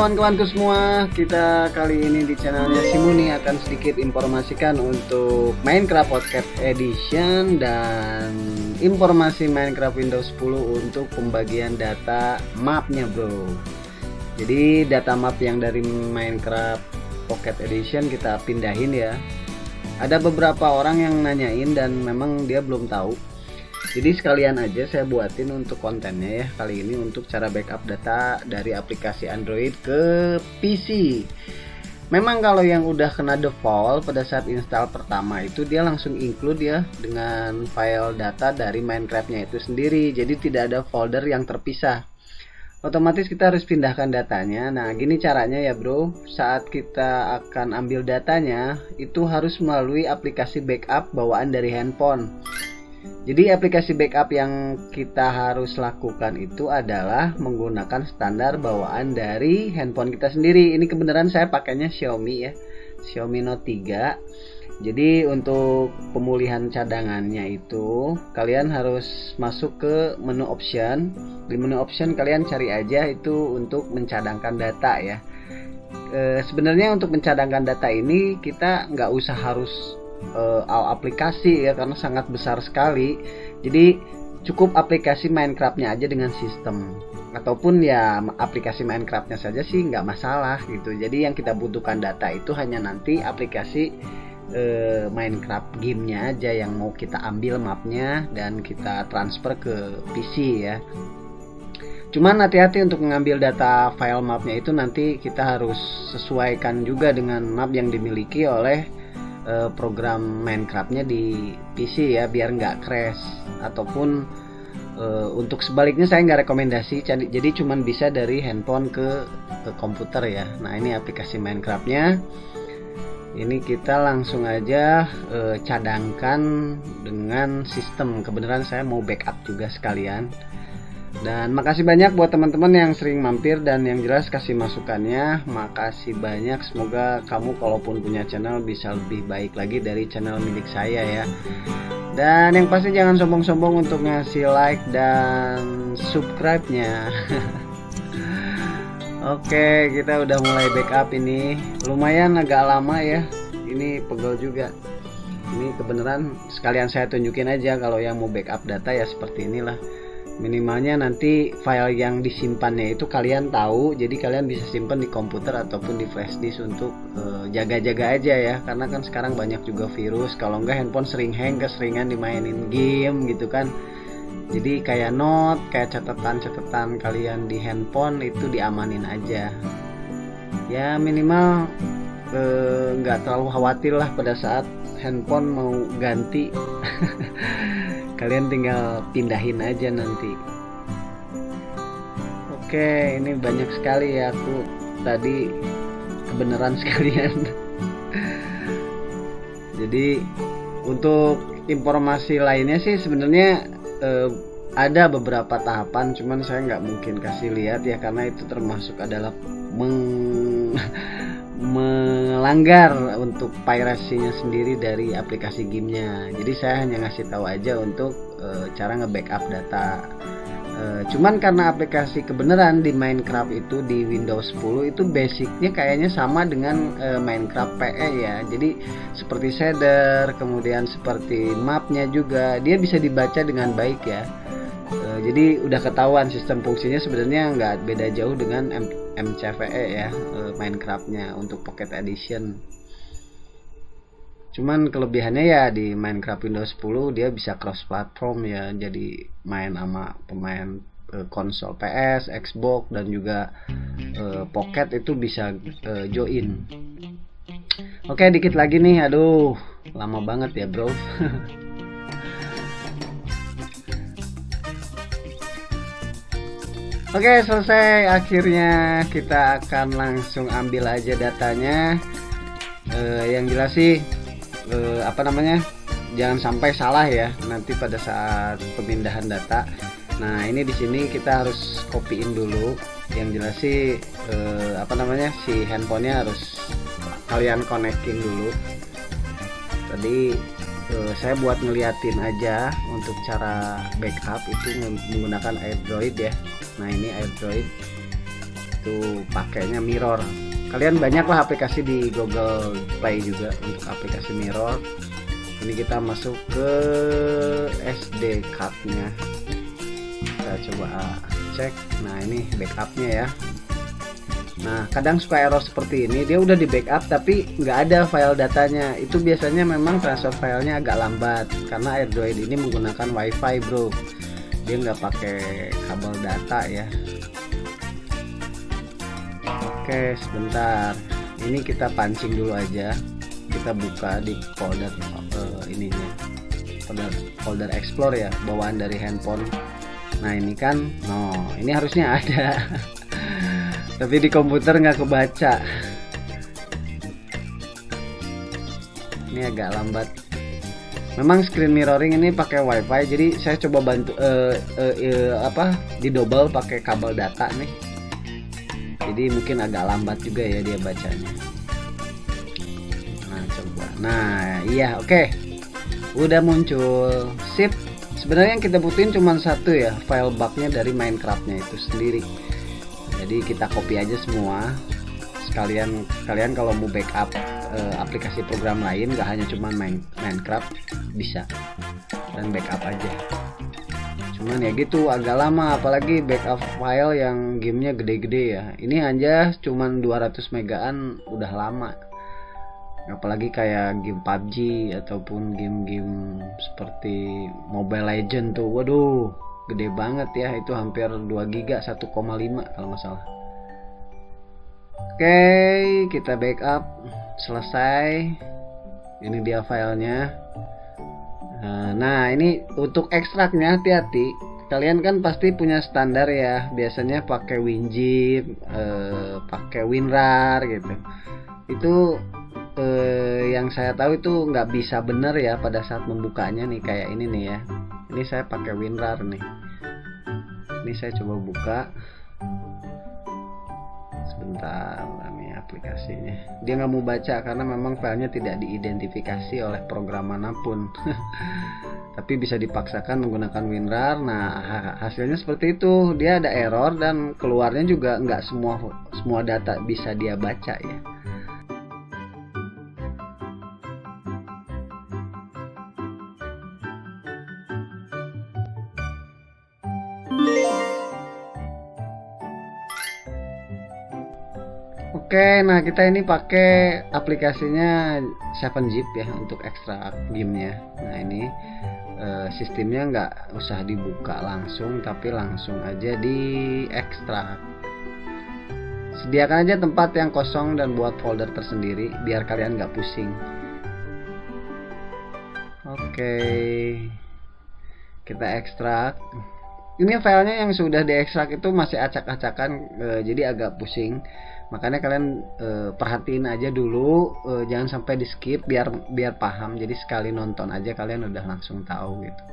kawan-kawanku semua, kita kali ini di channelnya Simuni akan sedikit informasikan untuk Minecraft Pocket Edition dan informasi Minecraft Windows 10 untuk pembagian data mapnya bro. Jadi data map yang dari Minecraft Pocket Edition kita pindahin ya. Ada beberapa orang yang nanyain dan memang dia belum tahu jadi sekalian aja saya buatin untuk kontennya ya kali ini untuk cara backup data dari aplikasi Android ke PC memang kalau yang udah kena default pada saat install pertama itu dia langsung include ya dengan file data dari Minecraftnya itu sendiri. Jadi tidak ada folder yang terpisah. Otomatis kita harus pindahkan datanya. Nah gini caranya ya bro. Saat kita akan ambil datanya itu harus melalui aplikasi backup bawaan dari handphone jadi aplikasi backup yang kita harus lakukan itu adalah menggunakan standar bawaan dari handphone kita sendiri. Ini kebenaran saya pakainya Xiaomi ya. Xiaomi Note 3. Jadi untuk pemulihan cadangannya itu kalian harus masuk ke menu option. Di menu option kalian cari aja itu untuk mencadangkan data ya. E, sebenarnya untuk mencadangkan data ini kita nggak usah harus uh, aplikasi ya karena sangat besar sekali. Jadi cukup aplikasi Minecraftnya aja dengan sistem. Ataupun ya aplikasi Minecraftnya saja sih nggak masalah gitu. Jadi yang kita butuhkan data itu hanya nanti aplikasi uh, Minecraft gamenya aja yang mau kita ambil mapnya dan kita transfer ke PC ya. Cuman hati-hati untuk mengambil data file mapnya itu nanti kita harus sesuaikan juga dengan map yang dimiliki oleh uh, program Minecraftnya di PC ya biar nggak crash. Ataupun uh, untuk sebaliknya saya nggak rekomendasi jadi cuman bisa dari handphone ke, ke komputer ya. Nah ini aplikasi Minecraftnya. Ini kita langsung aja uh, cadangkan dengan sistem. Kebenaran saya mau backup juga sekalian dan makasih banyak buat teman-teman yang sering mampir dan yang jelas kasih masukannya. Makasih banyak. Semoga kamu kalaupun punya channel bisa lebih baik lagi dari channel milik saya ya. Dan yang pasti jangan sombong-sombong untuk ngasih like dan subscribe nya Oke kita udah mulai backup ini. Lumayan agak lama ya. Ini pegel juga. Ini kebenaran sekalian saya tunjukin aja kalau yang mau backup data ya seperti inilah minimalnya nanti file yang disimpannya itu kalian tahu jadi kalian bisa simpan di komputer ataupun di flash disk untuk eh, jaga-jaga uh, aja ya. Karena kan sekarang banyak juga virus kalau enggak handphone sering hang keseringan dimainin game gitu kan. Jadi kayak note kayak catatan-catatan kalian di handphone itu diamanin aja. Ya minimal eh, nggak uh, terlalu khawatir lah pada saat handphone mau ganti kalian tinggal pindahin aja nanti. Oke ini banyak sekali ya. Aku tadi kebenaran sekalian. Jadi untuk informasi lainnya sih sebenarnya eh, ada beberapa tahapan cuman saya nggak mungkin kasih lihat ya karena itu termasuk adalah meng melanggar untuk piracy-nya sendiri dari aplikasi gamenya. Jadi saya hanya ngasih tahu aja untuk e, cara nge-backup data. E, cuman karena aplikasi kebenaran di Minecraft itu di Windows 10 itu basicnya kayaknya sama dengan e, Minecraft PE ya. Jadi seperti shader kemudian seperti mapnya juga dia bisa dibaca dengan baik ya. E, jadi udah ketahuan sistem fungsinya sebenarnya nggak beda jauh dengan MCVE ya e, Minecraftnya untuk Pocket Edition. Cuman kelebihannya ya di Minecraft Windows 10 dia bisa cross platform ya. Jadi main sama pemain e, konsol PS, Xbox dan juga e, Pocket itu bisa e, join. Oke dikit lagi nih. Aduh lama banget ya bro Oke selesai. Akhirnya kita akan langsung ambil aja datanya. Eh, yang jelas sih eh, apa namanya? Jangan sampai salah ya nanti pada saat pemindahan data. Nah ini di sini kita harus copyin dulu. Yang jelas sih eh, apa namanya? Si handphonenya harus kalian connecting dulu. Tadi uh, saya buat ngeliatin aja untuk cara backup itu menggunakan AirDroid ya nah ini AirDroid itu pakainya mirror. Kalian banyaklah aplikasi di Google Play juga untuk aplikasi mirror. Ini kita masuk ke SD cardnya. Kita coba cek. Nah ini backupnya ya. Nah, kadang suka error seperti ini, dia udah di backup tapi nggak ada file datanya. Itu biasanya memang transfer filenya agak lambat karena Android ini menggunakan WiFi, bro. Dia nggak pakai kabel data ya. Oke, sebentar. Ini kita pancing dulu aja. Kita buka di folder uh, ininya. Folder folder Explore ya, bawaan dari handphone. Nah, ini kan, no, ini harusnya ada. tapi di komputer nggak kebaca ini agak lambat memang screen mirroring ini pakai wifi jadi saya coba bantu uh, uh, uh, apa di double pakai kabel data nih. Jadi mungkin agak lambat juga ya dia bacanya. Nah coba. Nah iya oke. Okay. udah muncul. Sip. Sebenarnya yang kita butuhin cuma satu ya file bugnya dari Minecraftnya itu sendiri. Jadi kita copy aja semua. Sekalian kalian kalau mau backup uh, aplikasi program lain gak hanya cuma main Minecraft bisa. Dan backup aja. Cuman ya gitu agak lama apalagi backup file yang gamenya gede-gede ya. Ini aja cuman 200 megaan udah lama. Apalagi kayak game PUBG ataupun game-game seperti Mobile Legend tuh. Waduh gede banget ya. Itu hampir 2 giga 1,5 kalau nggak salah oke kita backup. Selesai. Ini dia filenya. Nah ini untuk ekstraknya hati-hati. Kalian kan pasti punya standar ya. Biasanya pakai WinZip eh, pakai WinRAR gitu. Itu eh, yang saya tahu itu nggak bisa bener ya pada saat membukanya nih kayak ini nih ya. Ini saya pakai WinRAR nih. Ini saya coba buka sebentar ini aplikasinya. Dia nggak mau baca karena memang filenya tidak diidentifikasi oleh program mana pun. Tapi bisa dipaksakan menggunakan WinRAR. Nah hasilnya seperti itu. Dia ada error dan keluarnya juga nggak semua semua data bisa dia baca ya Oke, nah kita ini pakai aplikasinya 7zip ya untuk ekstrak gamenya. Nah ini e, sistemnya nggak usah dibuka langsung, tapi langsung aja di ekstrak. Sediakan aja tempat yang kosong dan buat folder tersendiri, biar kalian nggak pusing. Oke, kita ekstrak. Ini filenya yang sudah diekstrak itu masih acak-acakan, e, jadi agak pusing makanya kalian e, perhatiin aja dulu e, jangan sampai di skip biar biar paham. Jadi sekali nonton aja kalian udah langsung tahu gitu.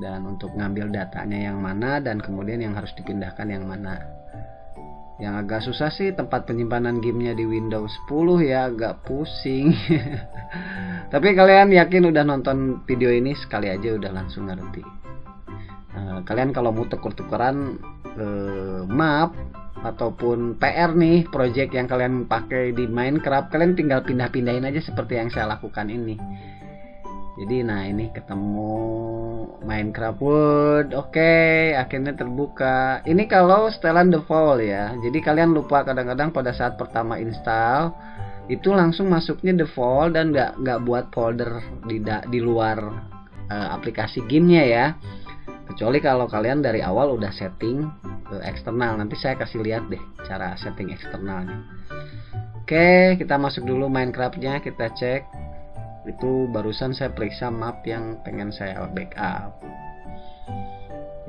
Dan untuk ngambil datanya yang mana dan kemudian yang harus dipindahkan yang mana. Yang agak susah sih tempat penyimpanan gamenya di Windows 10 ya agak pusing. Tapi kalian yakin udah nonton video ini sekali aja udah langsung ngerti uh, kalian kalau mau tuker-tukeran uh, map ataupun PR nih project yang kalian pakai di Minecraft kalian tinggal pindah-pindahin aja seperti yang saya lakukan ini. Jadi nah ini ketemu Minecraft World. Oke okay, akhirnya terbuka. Ini kalau setelan default ya. Jadi kalian lupa kadang-kadang pada saat pertama install itu langsung masuknya default dan nggak nggak buat folder di di luar uh, aplikasi gamenya ya kecuali kalau kalian dari awal udah setting ke eksternal. Nanti saya kasih lihat deh cara setting eksternalnya. Oke kita masuk dulu Minecraftnya. Kita cek. Itu barusan saya periksa map yang pengen saya backup.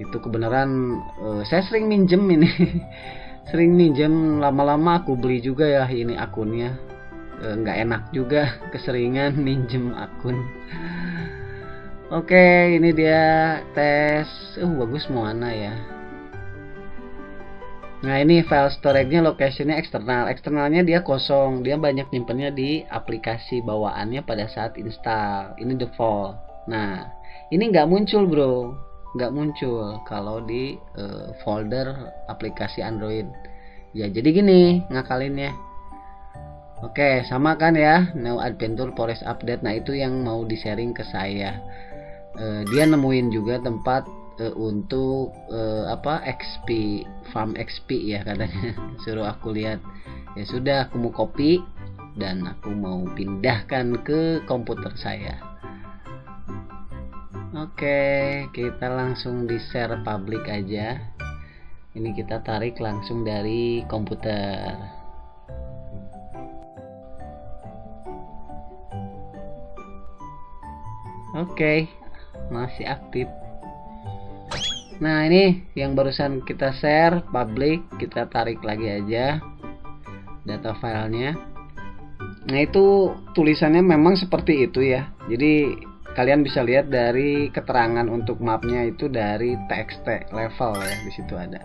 Itu kebenaran uh, saya sering minjem ini. Sering minjem. Lama-lama aku beli juga ya ini akunnya. Eh, nggak uh, enak juga keseringan minjem akun Oke, ini dia tes. Uh, bagus mana ya. Nah, ini file storage-nya location-nya eksternal. Eksternalnya dia kosong. Dia banyak nyimpennya di aplikasi bawaannya pada saat install. Ini default. Nah, ini nggak muncul, Bro. Nggak muncul kalau di uh, folder aplikasi Android. ya jadi gini ngakalinnya Oke, sama kan ya, New Adventure Forest Update. Nah, itu yang mau di-sharing ke saya. Uh, dia nemuin juga tempat uh, untuk uh, apa XP, farm XP ya katanya. Suruh aku lihat. Ya sudah, aku mau copy dan aku mau pindahkan ke komputer saya. Oke, kita langsung di share public aja. Ini kita tarik langsung dari komputer. Oke, masih aktif. Nah, ini yang barusan kita share public, kita tarik lagi aja data filenya. Nah, itu tulisannya memang seperti itu ya. Jadi kalian bisa lihat dari keterangan untuk mapnya itu dari txt level ya di situ ada.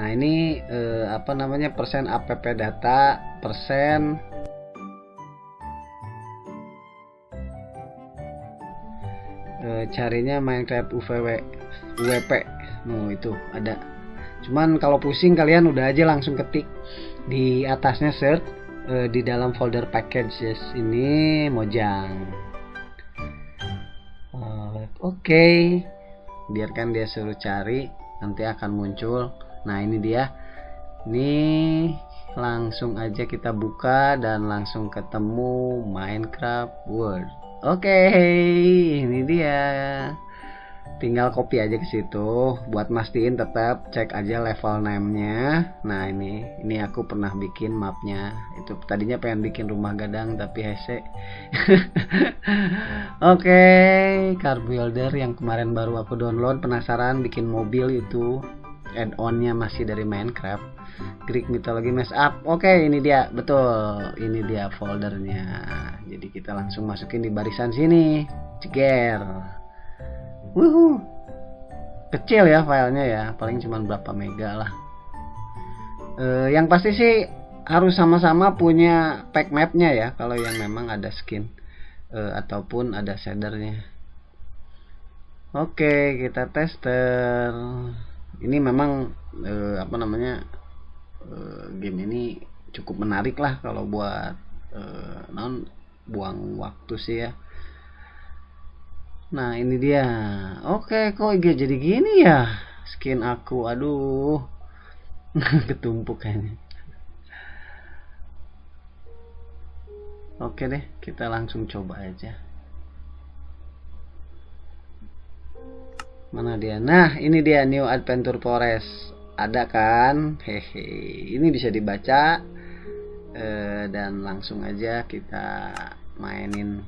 Nah, ini eh, apa namanya persen app data, persen e, carinya Minecraft UVW UWP no itu ada. Cuman kalau pusing kalian udah aja langsung ketik di atasnya search e, di dalam folder packages ini Mojang. Oke. Okay. biarkan dia suruh cari nanti akan muncul. Nah ini dia. Ini langsung aja kita buka dan langsung ketemu Minecraft World Oke, ini dia. Tinggal copy aja ke situ. Buat mastiin tetap cek aja level name-nya. Nah, ini ini aku pernah bikin mapnya. Itu tadinya pengen bikin rumah gadang tapi hese. Oke, car builder yang kemarin baru aku download penasaran bikin mobil itu add-onnya masih dari Minecraft. Greek Mythology Mess Up. Oke ini dia. Betul ini dia foldernya. Jadi kita langsung masukin di barisan sini. Ceger Wuhu. kecil ya filenya ya. Paling cuma berapa mega lah. E, yang pasti sih harus sama-sama punya pack mapnya ya kalau yang memang ada skin e, ataupun ada shadernya. Oke kita tester ini memang e, apa namanya uh, game ini cukup menarik lah kalau buat uh, non buang waktu sih ya. Nah ini dia. Oke kok jadi gini ya? Skin aku aduh. Ketumpuk kayaknya. Oke deh kita langsung coba aja mana dia? Nah ini dia new adventure forest. Ada kan? Hehe. Ini bisa dibaca eh, dan langsung aja kita mainin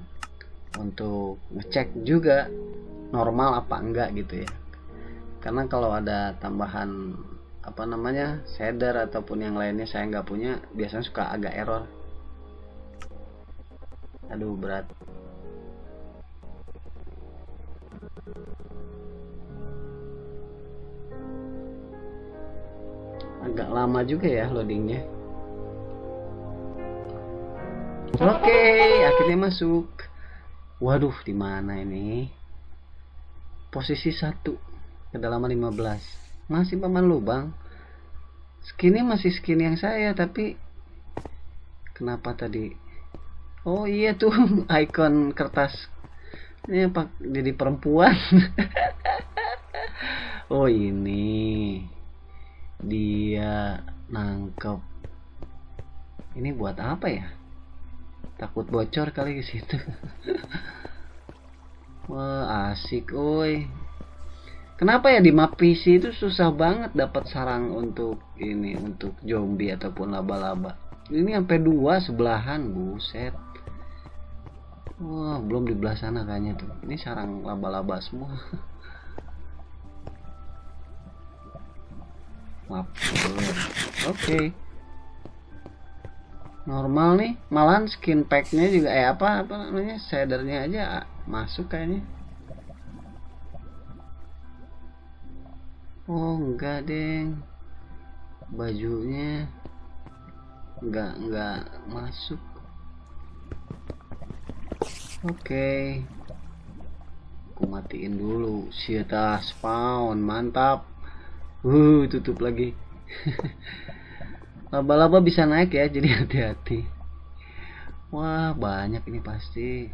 untuk ngecek juga normal apa enggak gitu ya. Karena kalau ada tambahan apa namanya shader ataupun yang lainnya saya nggak punya biasanya suka agak error. Aduh berat agak lama juga ya loadingnya. Oke okay, akhirnya masuk. Waduh di mana ini? Posisi satu kedalaman 15 masih paman lubang. Skinnya masih skin yang saya tapi kenapa tadi? Oh iya tuh icon kertas ini apa jadi perempuan. Oh ini dia nangkep ini buat apa ya? Takut bocor kali ke situ. Wah asik oi kenapa ya di map PC itu susah banget dapat sarang untuk ini untuk zombie ataupun laba-laba? Ini sampai dua sebelahan buset. Wah belum di belah sana kayaknya tuh. Ini sarang laba-laba semua maaf. Oke. Okay. normal nih. Malahan skin packnya juga eh apa apa namanya shadernya aja masuk kayaknya. Oh enggak deng. Bajunya enggak enggak masuk. Oke. Okay. aku matiin dulu. Sieta spawn. Mantap uh tutup lagi. Laba-laba bisa naik ya jadi hati-hati. Wah banyak ini pasti.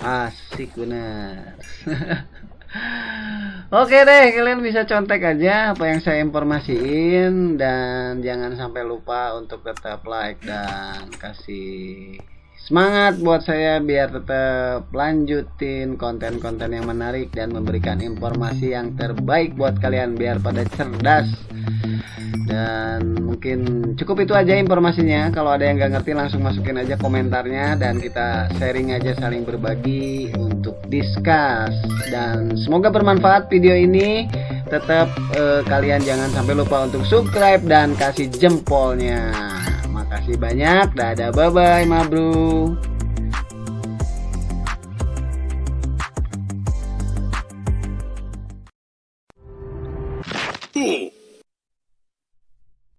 Asik bener. Oke deh, kalian bisa contek aja apa yang saya informasiin dan jangan sampai lupa untuk tetap like dan kasih semangat buat saya biar tetap lanjutin konten-konten yang menarik dan memberikan informasi yang terbaik buat kalian biar pada cerdas. Dan mungkin cukup itu aja informasinya. Kalau ada yang gak ngerti langsung masukin aja komentarnya dan kita sharing aja saling berbagi untuk discuss. Dan semoga bermanfaat video ini. Tetap eh, kalian jangan sampai lupa untuk subscribe dan kasih jempolnya kasih banyak. Dadah, bye-bye, ma bro.